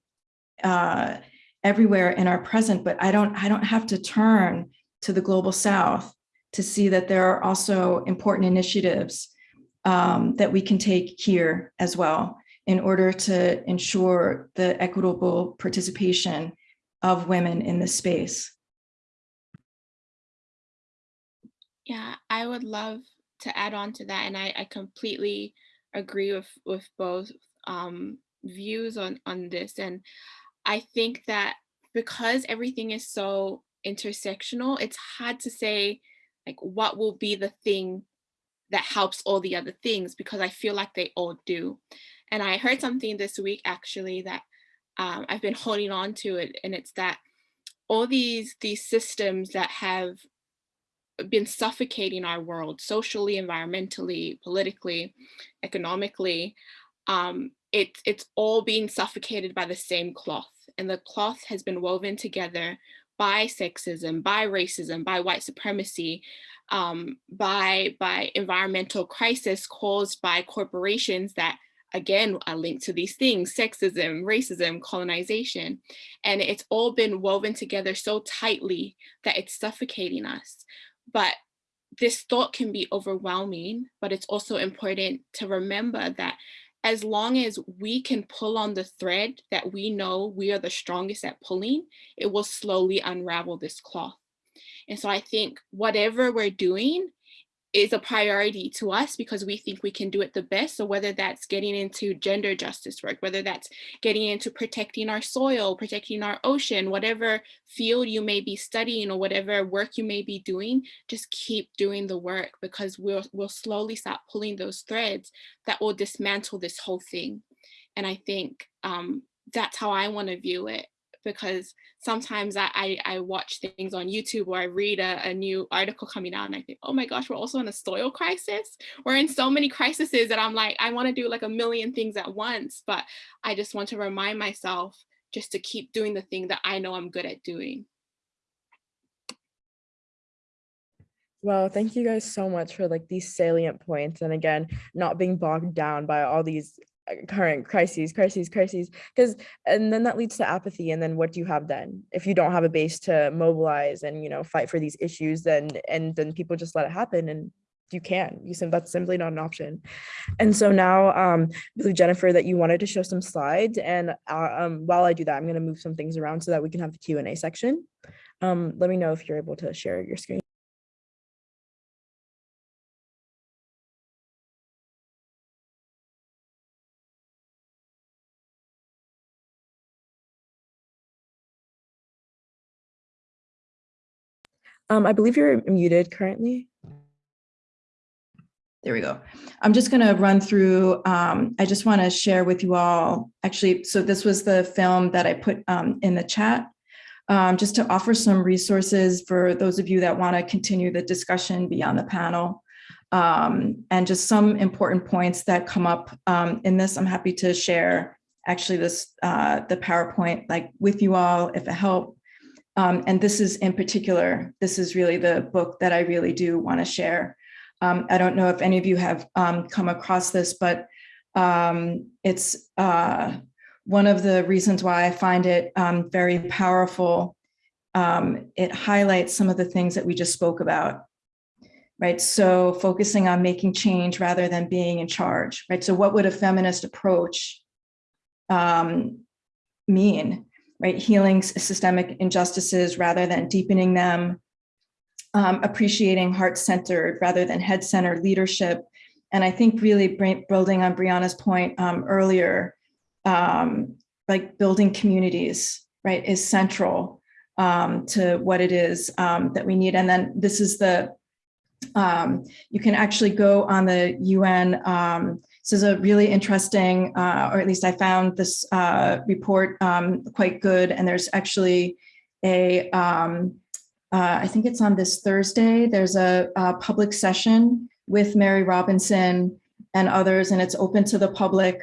uh, everywhere in our present, but I don't, I don't have to turn to the global south to see that there are also important initiatives um, that we can take here as well in order to ensure the equitable participation of women in this space. Yeah, I would love to add on to that, and I, I completely agree with with both um, views on on this. And I think that because everything is so intersectional, it's hard to say like what will be the thing that helps all the other things because I feel like they all do. And I heard something this week actually that um, I've been holding on to it, and it's that all these these systems that have been suffocating our world socially, environmentally, politically, economically. Um, it, it's all being suffocated by the same cloth and the cloth has been woven together by sexism, by racism, by white supremacy, um, by, by environmental crisis caused by corporations that again are linked to these things, sexism, racism, colonization. And it's all been woven together so tightly that it's suffocating us. But this thought can be overwhelming, but it's also important to remember that as long as we can pull on the thread that we know we are the strongest at pulling, it will slowly unravel this cloth. And so I think whatever we're doing is a priority to us because we think we can do it the best. So whether that's getting into gender justice work, whether that's getting into protecting our soil, protecting our ocean, whatever field you may be studying or whatever work you may be doing, just keep doing the work because we'll, we'll slowly start pulling those threads that will dismantle this whole thing. And I think um, that's how I want to view it because sometimes I, I, I, watch things on YouTube or I read a, a, new article coming out and I think, oh my gosh, we're also in a soil crisis. We're in so many crises that I'm like, I want to do like a million things at once, but I just want to remind myself just to keep doing the thing that I know I'm good at doing. Well, thank you guys so much for like these salient points. And again, not being bogged down by all these current crises crises crises because and then that leads to apathy and then what do you have then? If you don't have a base to mobilize and you know fight for these issues then and then people just let it happen and you can you said that's simply not an option. And so now um believe jennifer that you wanted to show some slides and uh, um while i do that i'm going to move some things around so that we can have the Q and A section. Um let me know if you're able to share your screen Um, I believe you're muted currently. There we go. I'm just going to run through, um, I just want to share with you all, actually, so this was the film that I put um, in the chat, um, just to offer some resources for those of you that want to continue the discussion beyond the panel. Um, and just some important points that come up um, in this. I'm happy to share actually this, uh, the PowerPoint like with you all if it helps. Um, and this is in particular, this is really the book that I really do want to share. Um, I don't know if any of you have um, come across this, but um, it's uh, one of the reasons why I find it um, very powerful. Um, it highlights some of the things that we just spoke about, right? So focusing on making change rather than being in charge, right? So what would a feminist approach mean? Right? Healing systemic injustices rather than deepening them, um, appreciating heart-centered rather than head-centered leadership. And I think really building on Brianna's point um, earlier, um, like building communities, right, is central um, to what it is um, that we need. And then this is the, um, you can actually go on the UN this is a really interesting, uh, or at least I found this uh, report um, quite good. And there's actually a, um, uh, I think it's on this Thursday, there's a, a, public session with Mary Robinson and others, and it's open to the public.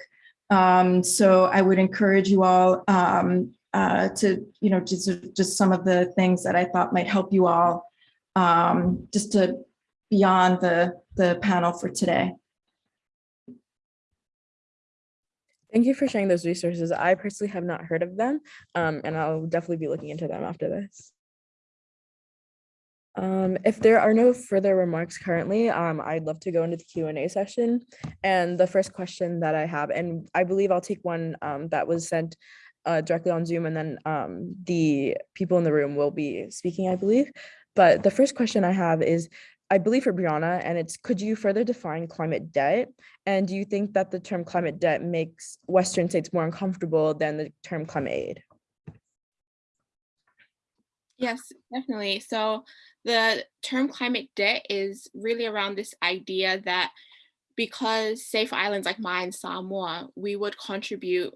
Um, so I would encourage you all um, uh, to, you know, just, just some of the things that I thought might help you all um, just to beyond the, the panel for today. Thank you for sharing those resources. I personally have not heard of them, um, and I'll definitely be looking into them after this. Um, if there are no further remarks currently, um, I'd love to go into the Q&A session. And the first question that I have, and I believe I'll take one um, that was sent uh, directly on Zoom, and then um, the people in the room will be speaking, I believe. But the first question I have is, I believe for Brianna, and it's could you further define climate debt? And do you think that the term climate debt makes Western states more uncomfortable than the term climate aid? Yes, definitely. So the term climate debt is really around this idea that because safe islands like mine, Samoa, we would contribute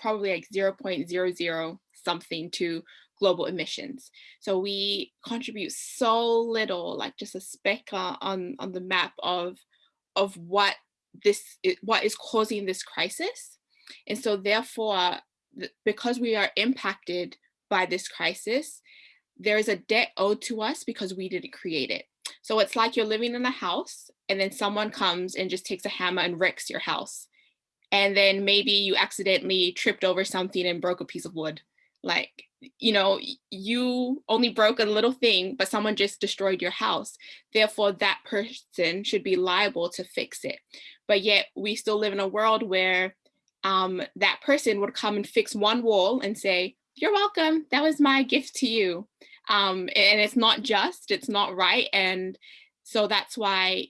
probably like 0.00 something to global emissions. So we contribute so little, like just a speck uh, on, on the map of, of what this what is causing this crisis. And so therefore, because we are impacted by this crisis, there is a debt owed to us because we didn't create it. So it's like you're living in a house and then someone comes and just takes a hammer and wrecks your house. And then maybe you accidentally tripped over something and broke a piece of wood. Like, you know, you only broke a little thing, but someone just destroyed your house. Therefore, that person should be liable to fix it. But yet we still live in a world where um, that person would come and fix one wall and say, you're welcome. That was my gift to you. Um, and it's not just, it's not right. And so that's why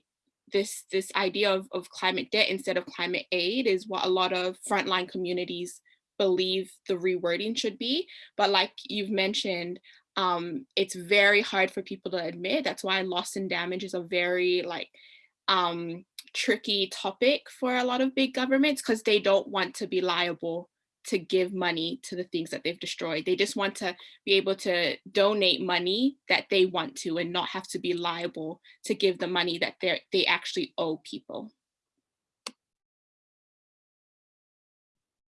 this this idea of, of climate debt instead of climate aid is what a lot of frontline communities believe the rewording should be. But like you've mentioned, um, it's very hard for people to admit. That's why loss and damage is a very like um, tricky topic for a lot of big governments because they don't want to be liable to give money to the things that they've destroyed. They just want to be able to donate money that they want to and not have to be liable to give the money that they they actually owe people.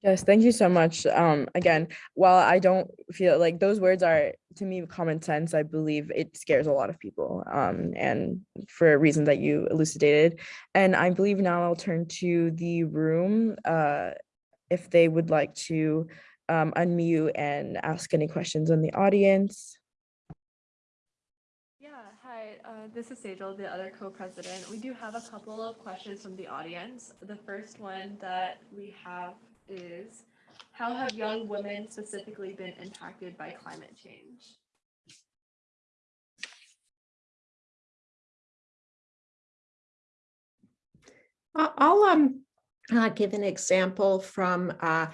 Yes, thank you so much. Um, again, while I don't feel like those words are to me common sense, I believe it scares a lot of people. Um, and for a reason that you elucidated. And I believe now I'll turn to the room uh, if they would like to um, unmute and ask any questions in the audience. Yeah, hi, uh, this is Sejal, the other co-president. We do have a couple of questions from the audience. The first one that we have is, how have young women specifically been impacted by climate change? I'll um, uh, give an example from uh,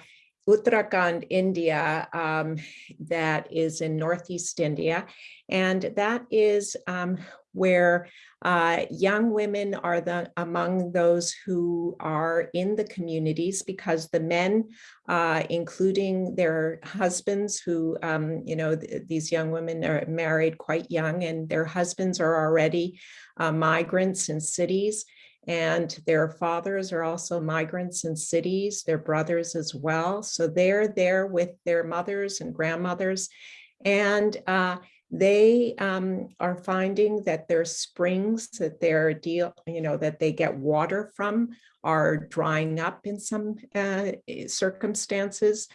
Uttarakhand, India, um, that is in Northeast India. And that is um, where uh, young women are the among those who are in the communities because the men, uh, including their husbands who, um, you know, th- these young women are married quite young and their husbands are already uh, migrants in cities and their fathers are also migrants in cities, their brothers as well. So they're there with their mothers and grandmothers. And uh, they um, are finding that their springs that they're deal, you know, that they get water from are drying up in some uh, circumstances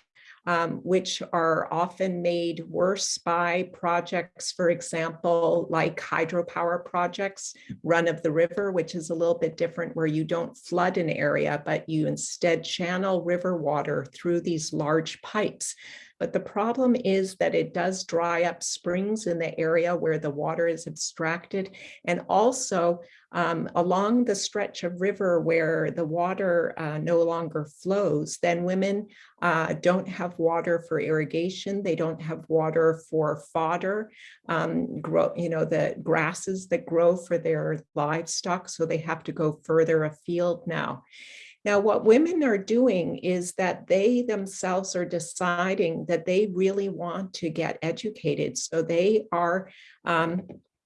um, which are often made worse by projects, for example, like hydropower projects, run of the river, which is a little bit different where you don't flood an area, but you instead channel river water through these large pipes. But the problem is that it does dry up springs in the area where the water is abstracted. And also um, along the stretch of river where the water uh, no longer flows, then women uh, don't have water for irrigation. They don't have water for fodder, um, grow, you know, the grasses that grow for their livestock. So they have to go further afield now. Now, what women are doing is that they themselves are deciding that they really want to get educated. So they are um,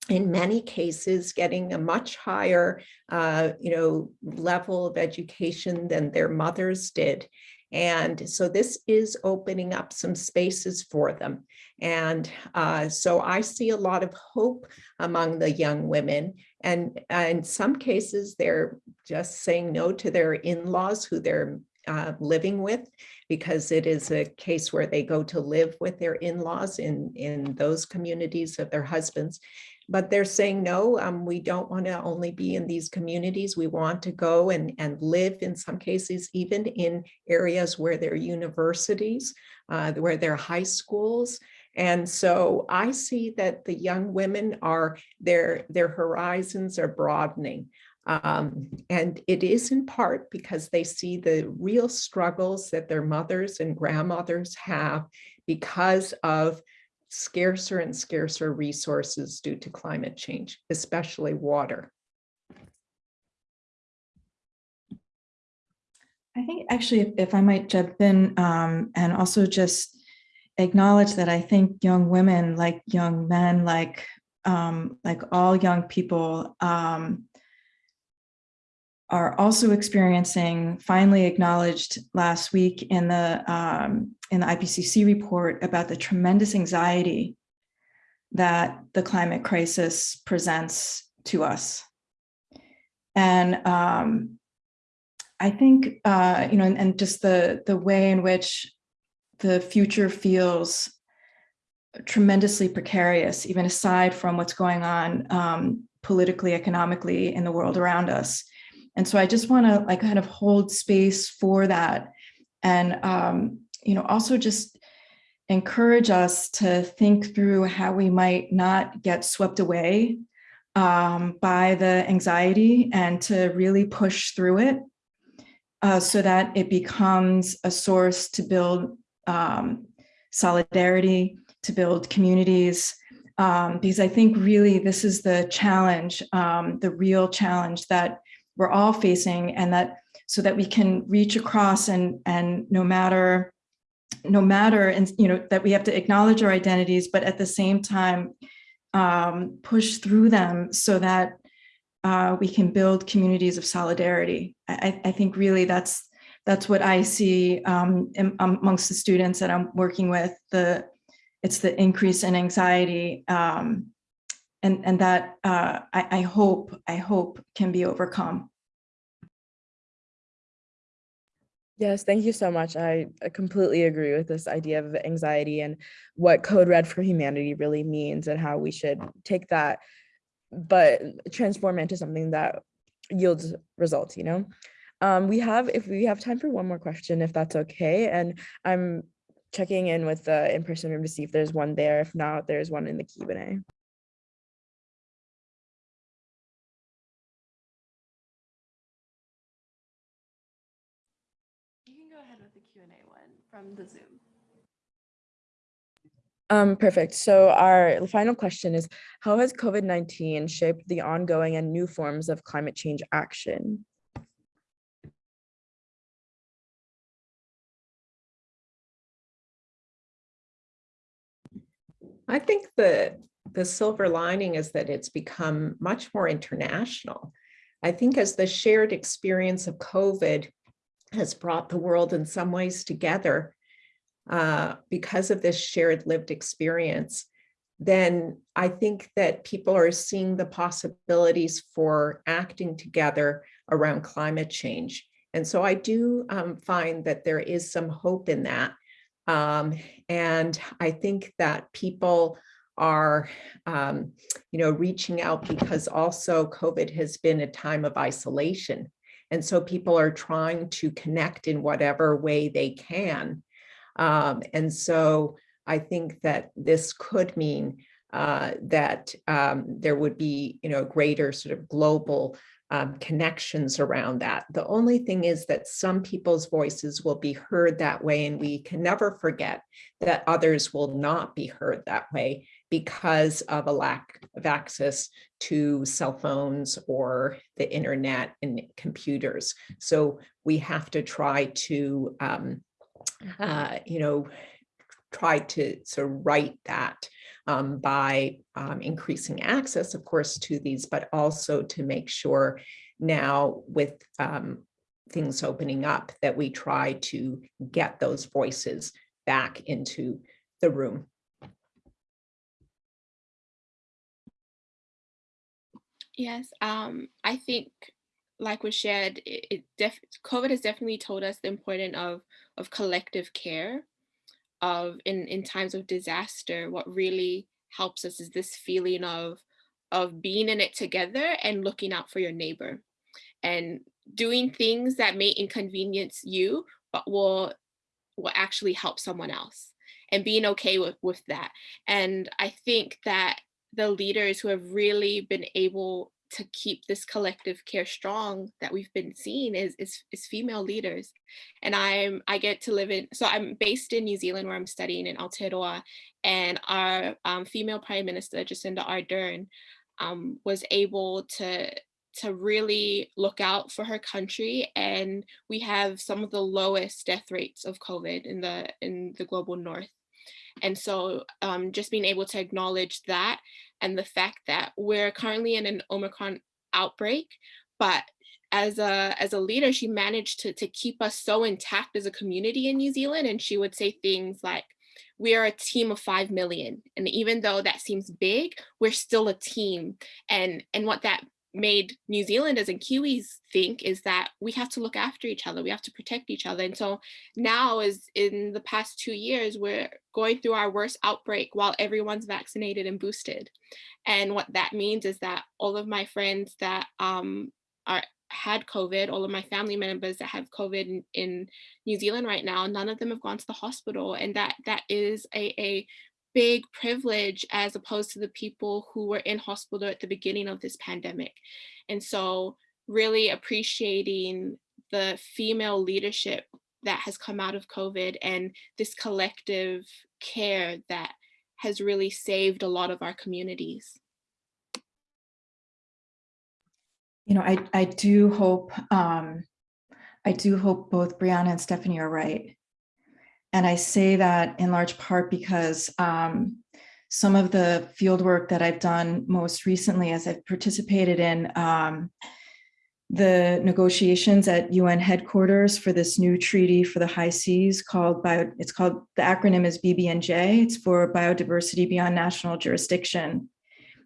in many cases getting a much higher uh, you know level of education than their mothers did. And so this is opening up some spaces for them. And uh, so i see a lot of hope among the young women. And uh, in some cases they're just saying no to their in-laws who they're uh, living with because it is a case where they go to live with their in-laws in in those communities of their husbands but they're saying, no, um, we don't want to only be in these communities. We want to go and, and live in some cases, even in areas where there are universities, uh, where there are high schools. And so I see that the young women are, their, their horizons are broadening. Um, and it is in part because they see the real struggles that their mothers and grandmothers have because of scarcer and scarcer resources due to climate change, especially water. I think actually, if- if I might jump in um, and also just acknowledge that I think young women, like young men, like um, like all young people, um, are also experiencing, finally acknowledged last week in the um, in the IPCC report about the tremendous anxiety that the climate crisis presents to us. And um, I think, uh, you know, and, and just the, the way in which the future feels tremendously precarious, even aside from what's going on um, politically, economically in the world around us. And so I just want to like kind of hold space for that. And, um, you know, also just encourage us to think through how we might not get swept away um, by the anxiety and to really push through it uh, so that it becomes a source to build um, solidarity, to build communities, um, because I think really this is the challenge, um, the real challenge that we're all facing and that so that we can reach across and, and no matter, no matter, and you know, that we have to acknowledge our identities, but at the same time, um, push through them so that uh, we can build communities of solidarity. I, I think really that's that's what I see um, amongst the students that I'm working with. The it's the increase in anxiety, um, and and that uh, I, I hope I hope can be overcome. Yes, thank you so much. I completely agree with this idea of anxiety and what Code Red for Humanity really means and how we should take that, but transform it into something that yields results, you know? Um, we have, if we have time for one more question, if that's okay. And I'm checking in with the in-person room to see if there's one there. If not, there's one in the Q from the Zoom. Um, perfect. So our final question is, how has COVID-19 shaped the ongoing and new forms of climate change action? I think the, the silver lining is that it's become much more international. I think as the shared experience of COVID has brought the world in some ways together uh, because of this shared lived experience, then I think that people are seeing the possibilities for acting together around climate change. And so I do um, find that there is some hope in that. Um, and I think that people are, um, you know, reaching out because also COVID has been a time of isolation. And so people are trying to connect in whatever way they can. Um, and so I think that this could mean uh, that um, there would be, you know, greater sort of global um, connections around that. The only thing is that some people's voices will be heard that way, and we can never forget that others will not be heard that way because of a lack of access to cell phones or the internet and computers. So we have to try to, um, uh, you know, try to sort of write that um, by um, increasing access, of course, to these, but also to make sure now with um, things opening up that we try to get those voices back into the room. Yes, um, I think like was shared, it, it COVID has definitely told us the importance of of collective care of in in times of disaster what really helps us is this feeling of of being in it together and looking out for your neighbor and doing things that may inconvenience you but will will actually help someone else and being okay with, with that. And I think that the leaders who have really been able to keep this collective care strong that we've been seeing is, is, is female leaders. And I'm, I get to live in, so I'm based in New Zealand where I'm studying in Aotearoa and our um, female Prime Minister, Jacinda Ardern, um, was able to to really look out for her country and we have some of the lowest death rates of COVID in the in the global north. And so um, just being able to acknowledge that and the fact that we're currently in an Omicron outbreak, but as a as a leader, she managed to, to keep us so intact as a community in New Zealand. And she would say things like, we are a team of 5 million. And even though that seems big, we're still a team. And, and what that made New Zealanders and Kiwis think is that we have to look after each other, we have to protect each other. And so now is in the past two years, we're going through our worst outbreak while everyone's vaccinated and boosted. And what that means is that all of my friends that um, are had COVID, all of my family members that have COVID in, in, New Zealand right now, none of them have gone to the hospital. And that that is a, a big privilege as opposed to the people who were in hospital at the beginning of this pandemic. And so really appreciating the female leadership that has come out of COVID and this collective care that has really saved a lot of our communities. You know, I, I do hope, um, I do hope both Brianna and Stephanie are right. And I say that in large part because um, some of the field work that I've done most recently as I've participated in um, the negotiations at UN headquarters for this new treaty for the high seas called bio, it's called, the acronym is BBNJ, it's for biodiversity beyond national jurisdiction.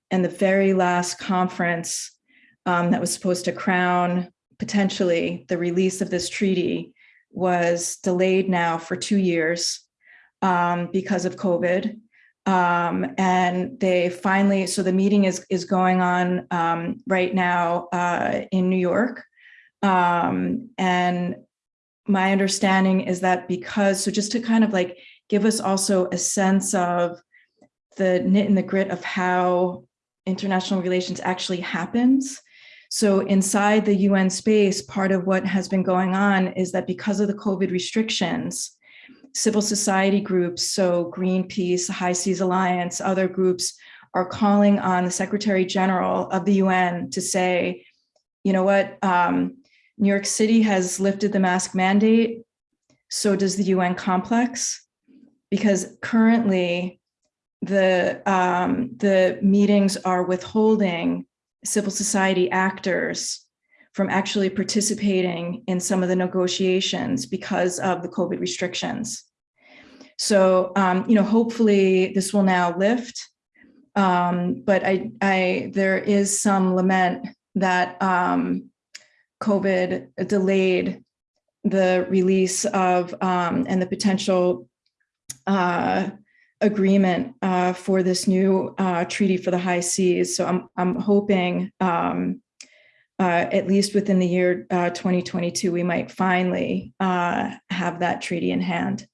And the very last conference um, that was supposed to crown potentially the release of this treaty was delayed now for two years um, because of COVID. Um, and they finally, so the meeting is, is going on um, right now uh, in New York. Um, and my understanding is that because, so just to kind of like give us also a sense of the knit and the grit of how international relations actually happens. So inside the UN space, part of what has been going on is that because of the COVID restrictions, civil society groups, so Greenpeace, High Seas Alliance, other groups are calling on the Secretary General of the UN to say, you know what, um, New York City has lifted the mask mandate, so does the UN complex, because currently the, um, the meetings are withholding civil society actors from actually participating in some of the negotiations because of the COVID restrictions. So, um, you know, hopefully this will now lift. Um, but I, I, there is some lament that um, COVID delayed the release of um, and the potential uh, agreement uh, for this new uh, treaty for the high seas. So I'm, I'm hoping um, uh, at least within the year uh, 2022, we might finally uh, have that treaty in hand.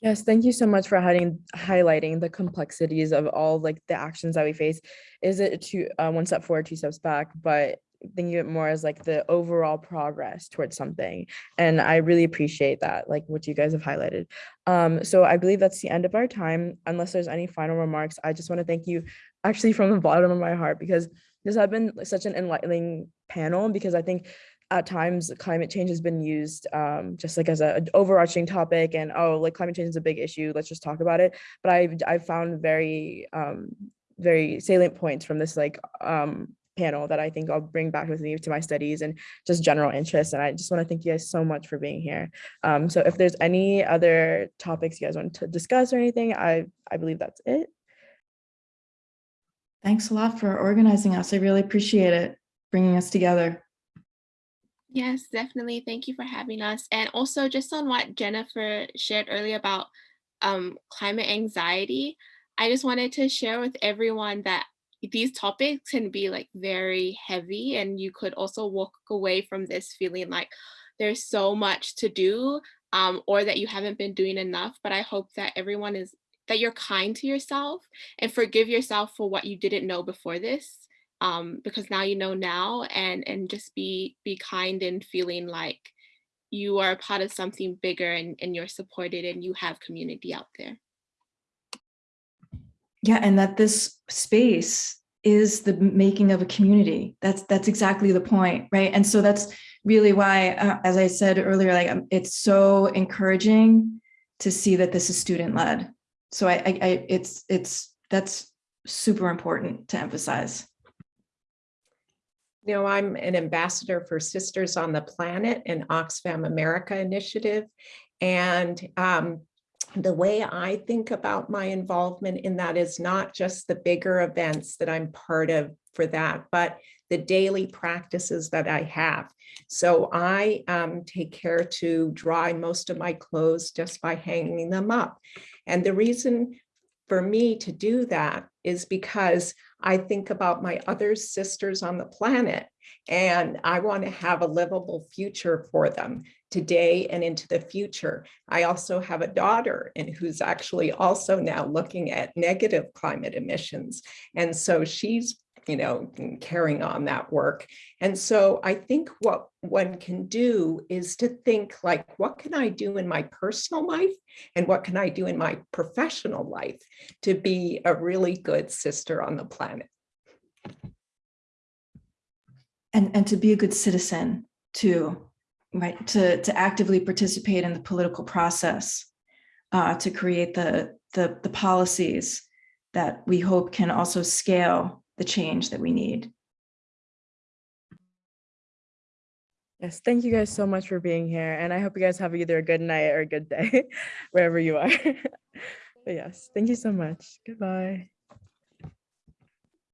Yes, thank you so much for hiding, highlighting the complexities of all like the actions that we face. Is it two, uh, one step forward, two steps back, but thinking of it more as like the overall progress towards something. And I really appreciate that, like what you guys have highlighted. Um, so I believe that's the end of our time. Unless there's any final remarks, I just want to thank you actually from the bottom of my heart because this has been such an enlightening panel because I think at times climate change has been used um, just like as an overarching topic and oh like climate change is a big issue let's just talk about it but I've, I've found very um, very salient points from this like um, panel that I think I'll bring back with me to my studies and just general interest. And I just want to thank you guys so much for being here. Um, so if there's any other topics you guys want to discuss or anything, I, I believe that's it. Thanks a lot for organizing us. I really appreciate it, bringing us together. Yes, definitely. Thank you for having us. And also just on what Jennifer shared earlier about um, climate anxiety, I just wanted to share with everyone that these topics can be like very heavy and you could also walk away from this feeling like there's so much to do um, or that you haven't been doing enough. But I hope that everyone is that you're kind to yourself and forgive yourself for what you didn't know before this um, because now you know now and and just be be kind and feeling like you are a part of something bigger and, and you're supported and you have community out there. Yeah, and that this space is the making of a community. That's that's exactly the point, right? And so that's really why, uh, as I said earlier, like um, it's so encouraging to see that this is student led. So I, I, I it's it's that's super important to emphasize. You know, I'm an ambassador for Sisters on the Planet and Oxfam America initiative. And um, the way I think about my involvement in that is not just the bigger events that I'm part of for that, but the daily practices that I have. So I um, take care to dry most of my clothes just by hanging them up. And the reason for me to do that is because I think about my other sisters on the planet and I want to have a livable future for them today and into the future. I also have a daughter and who's actually also now looking at negative climate emissions. And so she's you know, carrying on that work. And so I think what one can do is to think like, what can I do in my personal life? And what can I do in my professional life to be a really good sister on the planet? And and to be a good citizen too, right? To to actively participate in the political process, uh, to create the the the policies that we hope can also scale the change that we need. Yes, thank you guys so much for being here. And I hope you guys have either a good night or a good day, wherever you are. But yes, thank you so much. Goodbye.